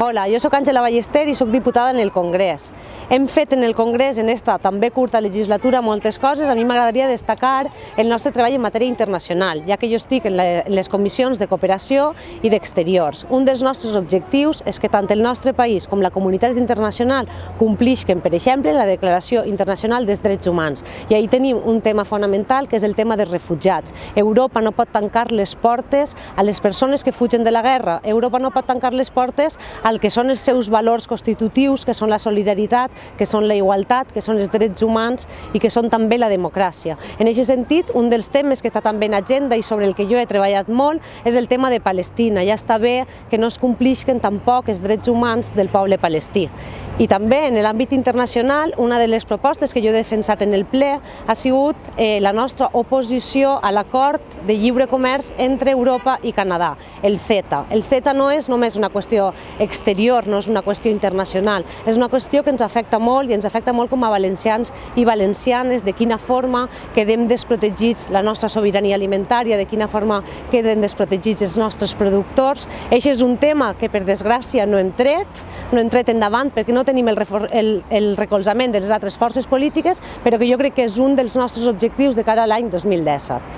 Hola, jo sóc Àngela Ballester i sóc diputada en el Congrés. Hem fet en el Congrés, en esta també curta legislatura, moltes coses. A mi m'agradaria destacar el nostre treball en matèria internacional, ja que jo estic en les comissions de cooperació i d'exteriors. Un dels nostres objectius és que tant el nostre país com la comunitat internacional complisquen, per exemple, la Declaració Internacional dels Drets Humans. I ahí tenim un tema fonamental, que és el tema dels refugiats. Europa no pot tancar les portes a les persones que fugen de la guerra. Europa no pot tancar les portes al que són els seus valors constitutius, que són la solidaritat, que són la igualtat, que són els drets humans i que són també la democràcia. En aquest sentit, un dels temes que està també en agenda i sobre el que jo he treballat molt és el tema de Palestina. Ja està bé que no es complisquen tampoc els drets humans del poble palestí. I també en l'àmbit internacional, una de les propostes que jo he defensat en el ple ha sigut eh, la nostra oposició a l'acord de lliure comerç entre Europa i Canadà, el CETA. El CETA no és només una qüestió exterior, no és una qüestió internacional, és una qüestió que ens afecta molt i ens afecta molt com a valencians i valencianes, de quina forma quedem desprotegits la nostra sobirania alimentària, de quina forma queden desprotegits els nostres productors. Això és un tema que, per desgràcia, no hem tret, no hem tret endavant perquè no tenim el, el, el recolzament de les altres forces polítiques, però que jo crec que és un dels nostres objectius de cara a l'any 2017.